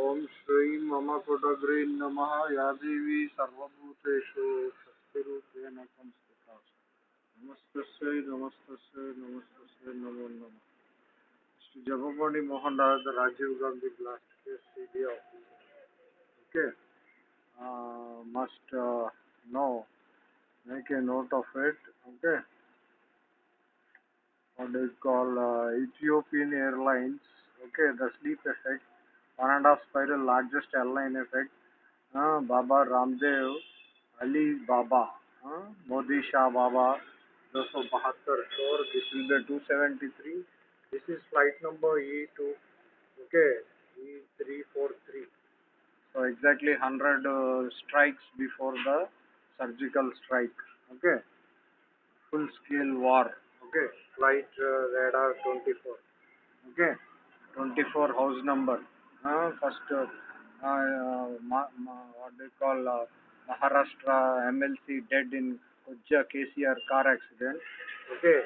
ओम श्री मम कुटग्री नम। या देवी सर्वभूतेषु शक्तिरूपेण संस्थिता नमस्त नमस्त नमस्तस्यै नमो नम। श्री जगमणि मोहन राज राजीव गांधी ब्लास्ट के CD officer okay? Must no make a note of it okay? What is called uh, Ethiopian Airlines okay the sleep effect one and a half spiral largest airline effect uh, baba ramdev ali baba uh, modi shah baba 272 sure this will be 273 this is flight number e2 okay e343 so exactly 100 uh, strikes before the surgical strike okay full scale war okay flight uh, radar 24 okay 24 house number uh, first uh, uh, ma- ma- what they call uh, maharashtra mlc dead in Kujja kcr car accident. Okay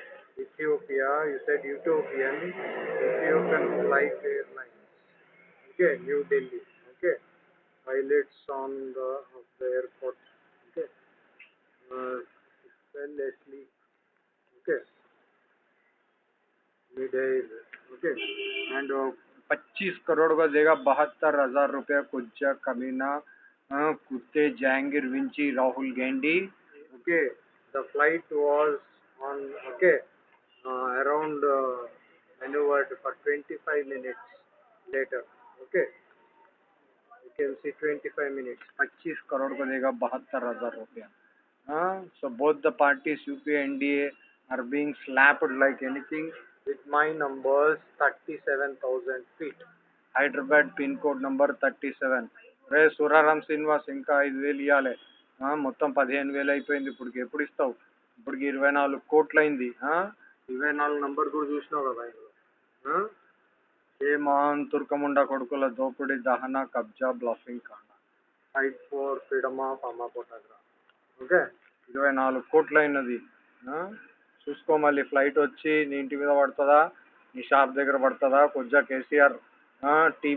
ethiopia you said ethiopian ethiopian flight airlines. Okay new delhi. Okay pilots on the of the airport. Okay uh, fell asleep okay mid-air okay and uh, पच्चीस करोड़ का देगा, बहत्तर हज़ार रुपया कुछ कमीना कुत्ते जाएँगे विंची राहुल गेंडी okay the flight was on okay around मेनुवर्ड for twenty five minutes later okay. You can see twenty five minutes पच्चीस करोड़ का देगा, बहत्तर हज़ार रुपया। So both the parties U P N D A are being slapped like anything with my numbers 37,000 feet. Hyderabad pin code number thirty seven. రే సురారాం శ్రీనివాస్ ఇంకా ఐదు వేలు ఇవ్వాలి మొత్తం పదిహేను వేలు అయిపోయింది. ఇప్పటికి ఎప్పుడు ఇస్తావు? ఇప్పటికి ఇరవై నాలుగు కోట్లు అయింది? ఇరవై నాలుగు నంబర్ కూడా చూసినావు కదా ఇందులో? ఏ మహాన్ తుర్కముండ కొడుకుల దోపిడీ దహన కబ్జా బ్లఫింగ్ కాండ ఫైట్ ఫోర్ ఫ్రీడమ్ ఆఫ్ అమ్మ ఫోటోగ్రాఫ్ ఓకే ఇరవై నాలుగు కోట్లు అయినది? చూసుకో మళ్ళీ ఫ్లైట్ వచ్చి నీ ఇంటి మీద పడుతుందా? నీ షాప్ దగ్గర పడుతుందా? కొద్దిగా కేసీఆర్ టీ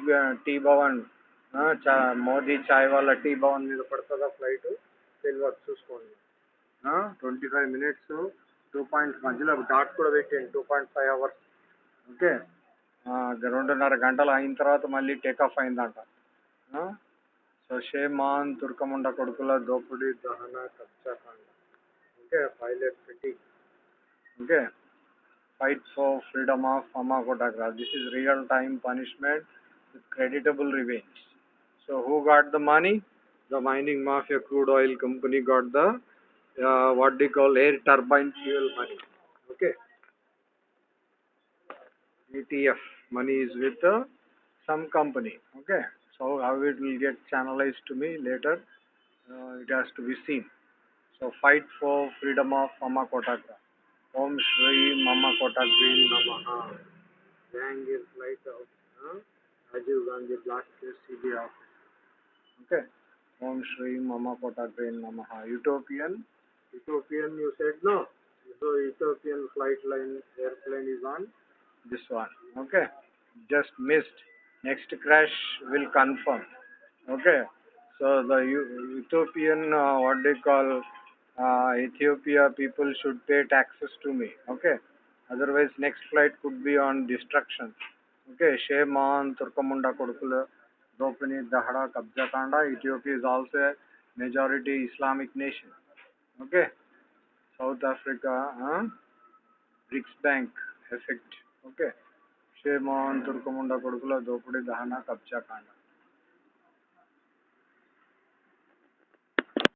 టీ భవన్ చా మోదీ చాయ్ వాళ్ళ టీ భవన్ మీద పడుతుందా ఫ్లైట్ తెలియదు చూసుకోండి. Twenty five minutes two point మధ్యలో డాట్ కూడా పెట్టేయండి two point five hours okay రెండున్నర గంటలు అయిన తర్వాత మళ్ళీ టేక్ అయిందంట. సో షేమాన్ తుర్కముండ కొడుకుల దోపిడీ దహన కబ్జా కాండ. Okay pilot fitting okay fight for freedom of Mama Kotagra. This is real time punishment with creditable revenge. So who got the money? The mining mafia crude oil company got the uh, what they call air turbine fuel money. Okay. ATF money is with uh, some company. Okay. So how it will get channelized to me later, uh, it has to be seen. So fight for freedom of Mama ओम श्री मम कोटक ग्रीन नम। Jahangir flat Rajiv Gandhi blast C B office okay ओम श्री मम कोटक ग्रीन नम। Utopian utopian you said no so utopian flight line airplane is on this one okay just missed next crash will confirm okay so the utopian what do call uh, Ethiopia people should pay taxes to me. Okay. Otherwise, next flight could be on destruction. Okay. Shame on Turkamunda Kodukula, Dropani, Dahara, Kabjakanda. Ethiopia is also a majority Islamic nation. Okay. South Africa, huh? BRICS Bank effect. Okay. Shame on Turkamunda Kodukula, Dropani, Dahana, Kabjakanda.